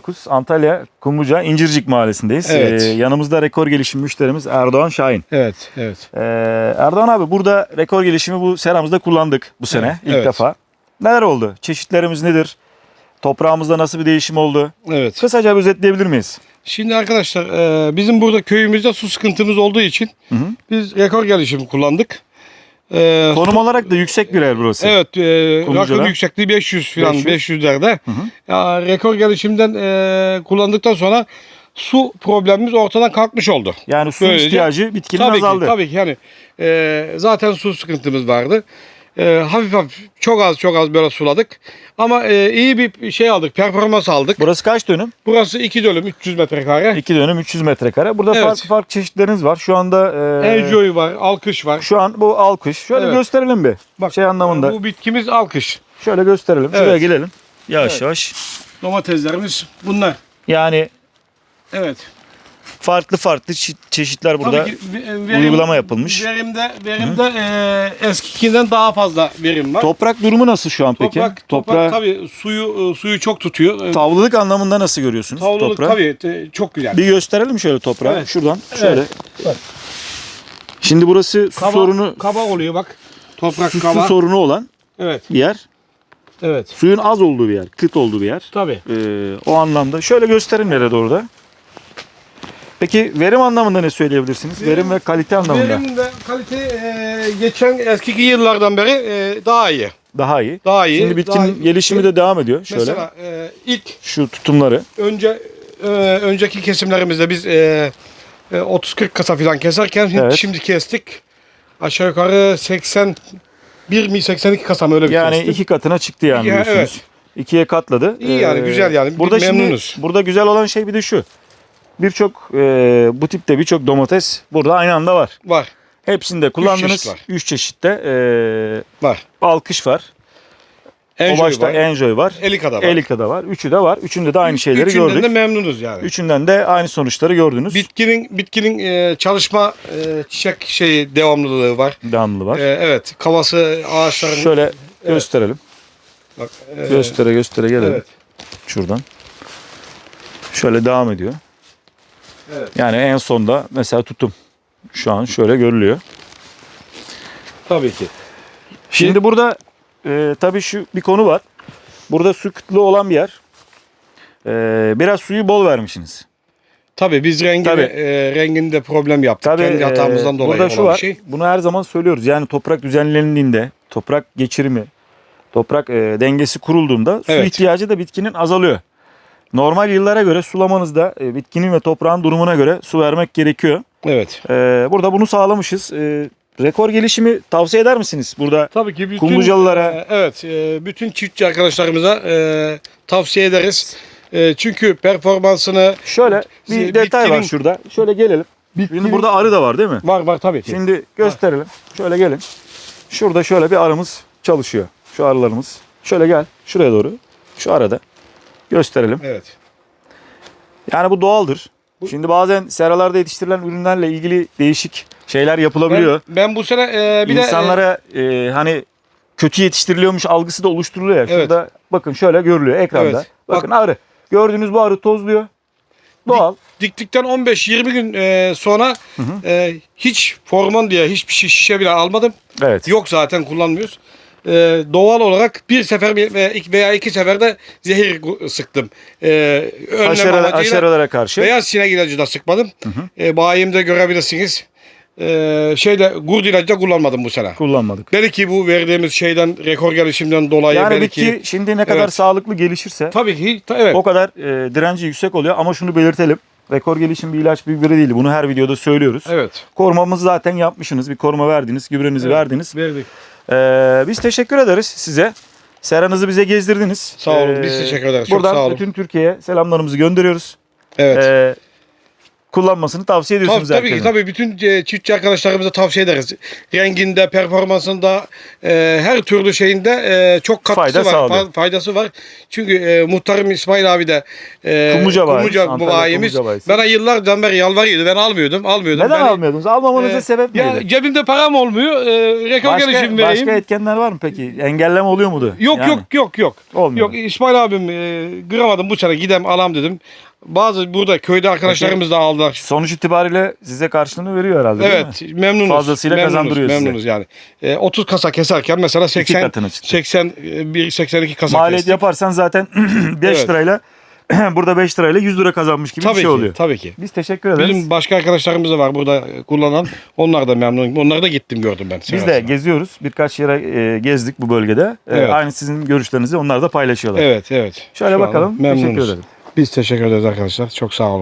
19 Antalya Kumluca İncircik Mahallesi'ndeyiz. Evet. Ee, yanımızda rekor gelişim müşterimiz Erdoğan Şahin. Evet, evet. Ee, Erdoğan abi burada rekor gelişimi bu seramızda kullandık bu sene Evet, ilk evet. defa. Neler oldu? Çeşitlerimiz nedir? Toprağımızda nasıl bir değişim oldu? Evet. Kısaca bir özetleyebilir miyiz? Şimdi arkadaşlar e, bizim burada köyümüzde su sıkıntımız olduğu için Hı hı. biz rekor gelişimi kullandık. E, Konum olarak da yüksek bir yer burası. Evet, e, Kumluca'da. rakım yüksekliği 500 falan 500. 500'lerde. Hı hı. Ya, rekor gelişimden e, kullandıktan sonra su problemimiz ortadan kalkmış oldu. Yani su Böylece- ihtiyacı bitkinin tabii azaldı. ki, tabii ki yani e, zaten su sıkıntımız vardı. E, hafif hafif çok az çok az böyle suladık. Ama e, iyi bir şey aldık, performans aldık. Burası kaç dönüm? Burası 2 dönüm 300 metrekare. 2 dönüm 300 metrekare. Burada Evet. farklı farklı çeşitleriniz var. Şu anda e, Enjoy var, alkış var. şu an bu alkış. Şöyle Evet. gösterelim bir. Bak, şey anlamında. Bu bitkimiz alkış. Şöyle gösterelim. Şuraya Evet. gelelim. Yavaş Evet. yavaş. Domateslerimiz bunlar. Yani Evet. Farklı farklı çe- çeşitler burada. Ki ve- uygulama yapılmış. Verimde verimde e, eskikinden daha fazla verim var. Toprak durumu nasıl şu an peki? Toprak, toprak tabii suyu e, suyu çok tutuyor. E, Tavlılık anlamında nasıl görüyorsunuz Tavlılık toprağı? tabii e, çok güzel. Bir gösterelim şöyle toprağı. Evet. Şuradan Evet. şöyle. Bak. Şimdi burası su Kaba, sorunu kaba oluyor bak. Toprak su, kaba. su sorunu olan Evet. bir yer. Evet. Suyun az olduğu bir yer, kıt olduğu bir yer. Tabii. Ee, o anlamda şöyle gösterin nereye doğru da. Peki verim anlamında ne söyleyebilirsiniz? Verim, Verim- ve kalite anlamında Verim ve kalite e, geçen eski yıllardan beri e, daha iyi. daha iyi. Daha iyi. Şimdi bitkinin daha iyi. gelişimi de devam ediyor. Şöyle Mesela e, ilk şu tutumları. önce e, önceki kesimlerimizde biz e, e, 30-40 kasa falan keserken şimdi- Evet. şimdi kestik. Aşağı yukarı 81 mi 82 kasa mı öyle bir Yani kestim. iki katına çıktı yani Ya, diyorsunuz. evet. İkiye katladı. Ee, İyi yani, güzel yani. Burada Biz şimdi memnunuz. burada güzel olan şey bir de şu. Birçok e, bu tipte birçok domates burada aynı anda var. Var. Hepsinde kullandınız. çeşit var. 3 çeşitte e, Var. alkış var. Enjoy o başta var. Enjoy var. Elika'da var. Elika'da var. Üçü de var. Üçünde de aynı şeyleri Üçünden gördük. de memnunuz yani. Üçünden de aynı sonuçları gördünüz. Bitkinin bitkinin e, çalışma e, çiçek şeyi devamlılığı var. Devamlı var. E, evet. Kavası ağaçların Şöyle gösterelim. bak, e, Göstere göstere gelelim. Evet. Şuradan. Şöyle devam ediyor. Evet. Yani en sonda mesela tutum. Şu an şöyle görülüyor. Tabii ki. Şimdi burada e, tabii şu bir konu var. Burada su kıtlığı olan bir yer. E, biraz suyu bol vermişsiniz. Tabii biz rengini, Tabii. e, renginde problem yaptık. Tabii Kendi hatamızdan e, dolayı burada şu olan var. bir şey. Bunu her zaman söylüyoruz. Yani toprak düzenlendiğinde, toprak geçirimi, toprak e, dengesi kurulduğunda su Evet. ihtiyacı da bitkinin azalıyor. Normal yıllara göre sulamanızda e, bitkinin ve toprağın durumuna göre su vermek gerekiyor. Evet. E, burada bunu sağlamışız. E, rekor gelişimi tavsiye eder misiniz? Burada Tabii ki bütün Kumlucalılara- e, evet e, bütün çiftçi arkadaşlarımıza e, tavsiye ederiz. E, çünkü performansını şöyle bir Bitkinin- detay var şurada. Şöyle gelelim. Şimdi burada arı da var değil mi? var var tabii ki. Şimdi gösterelim. Şöyle gelin. Şurada şöyle bir arımız çalışıyor. Şu arılarımız. Şöyle gel. Şuraya doğru. Şu arada. Gösterelim. Evet. Yani bu doğaldır. Bu- Şimdi bazen seralarda yetiştirilen ürünlerle ilgili değişik şeyler yapılabiliyor. Ben, ben bu sene e, bir de İnsanlara e, hani kötü yetiştiriliyormuş algısı da oluşturuluyor ya. Evet. Şurada bakın şöyle görülüyor ekranda. Evet. Bakın arı. Gördüğünüz bu arı tozluyor. Doğal. e, diktikten 15-20 gün e, sonra hı. e, hiç hormon diye hiçbir şey şişe bile almadım. Evet. Yok zaten kullanmıyoruz. E, doğal olarak bir sefer veya iki, veya seferde zehir sıktım. E, önlem Aşere, amacıyla aşerelere karşı. beyaz sinek ilacı da sıkmadım. E, bayimde görebilirsiniz. E, şeyde gurd ilacı da kullanmadım bu sene. kullanmadık. Belki bu verdiğimiz şeyden rekor gelişimden dolayı Yani belki bitki şimdi ne kadar Evet. sağlıklı gelişirse tabii ki ta- evet. o kadar e, direnci yüksek oluyor ama şunu belirtelim. Rekor gelişim bir ilaç bir gübre değil. Bunu her videoda söylüyoruz. Evet. Korumamızı zaten yapmışsınız. Bir koruma verdiniz, gübrenizi Evet. verdiniz. Verdik. Ee, biz teşekkür ederiz size. Seranızı bize gezdirdiniz. Sağ olun, Ee, biz teşekkür ederiz. Çok Buradan sağ olun. bütün Türkiye'ye selamlarımızı gönderiyoruz. Evet. Ee, kullanmasını tavsiye Tabii, ediyorsunuz tabii ki herkese. tabii bütün e, çiftçi arkadaşlarımıza tavsiye ederiz. Renginde, performansında, e, her türlü şeyinde e, çok katkısı Fayda var, sağlıyor. fa- faydası var. Çünkü e, muhtarım İsmail abi de e, Kumluca Kumluca bayimiz bana yıllardan beri yalvarıyordu. Ben almıyordum, almıyordum. Neden ben, almıyordunuz? Almamanıza e, sebep ya, neydi? cebimde param olmuyor. E, rekor Başka, gelişim vereyim. başka etkenler var mı peki? Engelleme oluyor mudu? Yok Yani yok yok yok. Olmuyor. Yok İsmail abim e, kıramadım bu sene gidem alam dedim. Bazı burada köyde arkadaşlarımız da aldılar. Sonuç itibariyle size karşılığını veriyor herhalde değil mi? Evet memnunuz. Fazlasıyla memnunuz, kazandırıyor size. Memnunuz yani. E, 30 kasa keserken mesela 80 katına çıktı. 81 82 kasa Maliyet kestik. yaparsan zaten 5 Evet. lirayla burada 5 lirayla 100 lira kazanmış gibi Tabii bir şey ki, oluyor. tabii ki. Biz teşekkür ederiz. Bizim başka arkadaşlarımız da var burada e, kullanan. Onlar da memnun. Onları da gittim gördüm ben. Biz de geziyoruz. Birkaç yere e, gezdik bu bölgede. E, Evet. Aynı sizin görüşlerinizi onlar da paylaşıyorlar. Evet evet. Şöyle Şu bakalım. anda memnunuz. Teşekkür ederim. Biz teşekkür ederiz arkadaşlar. Çok sağ olun.